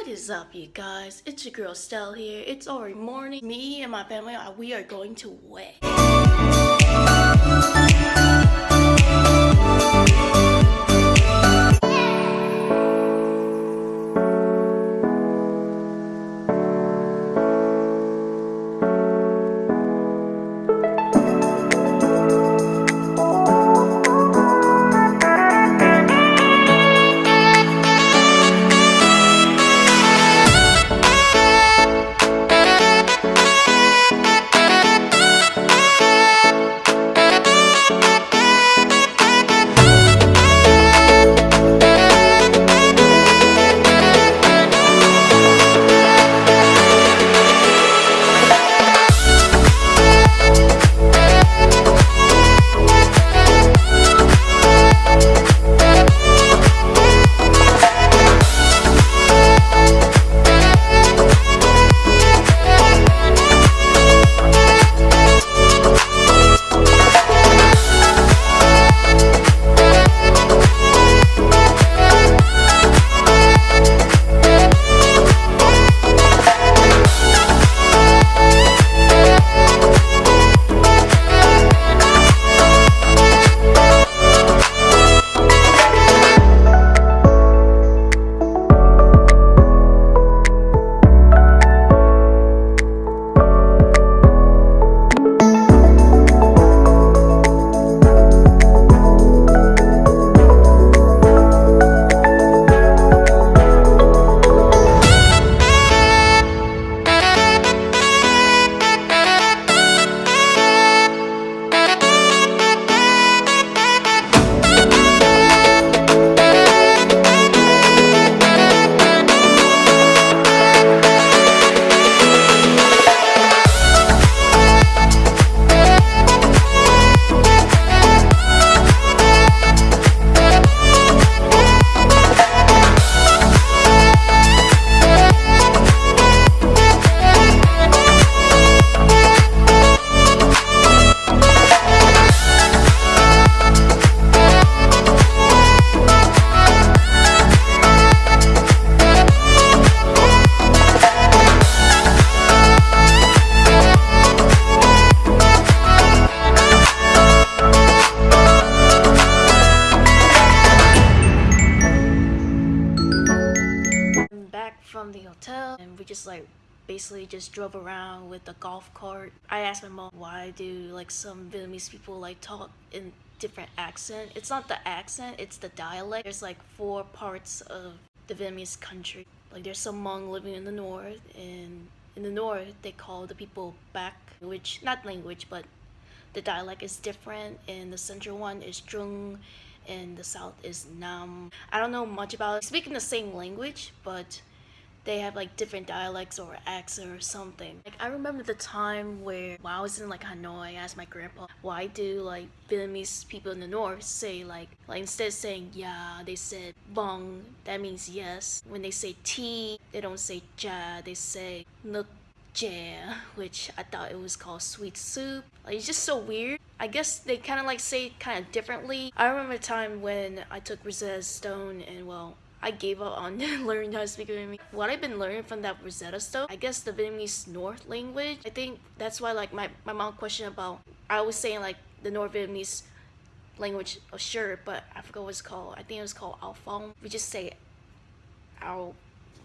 What is up, you guys? It's your girl Stell here. It's already morning. Me and my family, uh, we are going to wed. From the hotel and we just like basically just drove around with the golf cart. I asked my mom why do like some Vietnamese people like talk in different accent. It's not the accent, it's the dialect. There's like four parts of the Vietnamese country. Like there's some Hmong living in the north and in the north they call the people back which not language but the dialect is different and the central one is Trung and the south is Nam. I don't know much about it. Speaking the same language, but they have like different dialects or accent or something. Like I remember the time where when I was in like Hanoi, I asked my grandpa, why do like Vietnamese people in the north say like like instead of saying yeah, they said bong, that means yes. When they say tea, they don't say cha, they say nuk jam, which I thought it was called sweet soup. Like it's just so weird. I guess they kind of like say kind of differently. I remember a time when I took Rosetta Stone and well, I gave up on learning how to speak Vietnamese. What I've been learning from that Rosetta Stone, I guess the Vietnamese North language. I think that's why like my, my mom questioned about, I was saying like the North Vietnamese language, oh sure, but I forgot what it's called. I think it was called Ao Phong. We just say Ao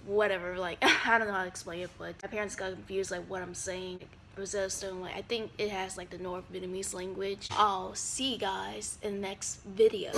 whatever like i don't know how to explain it but my parents got confused like what i'm saying Rosetta Stone, like I think it has like the North Vietnamese language. I'll see you guys in the next video.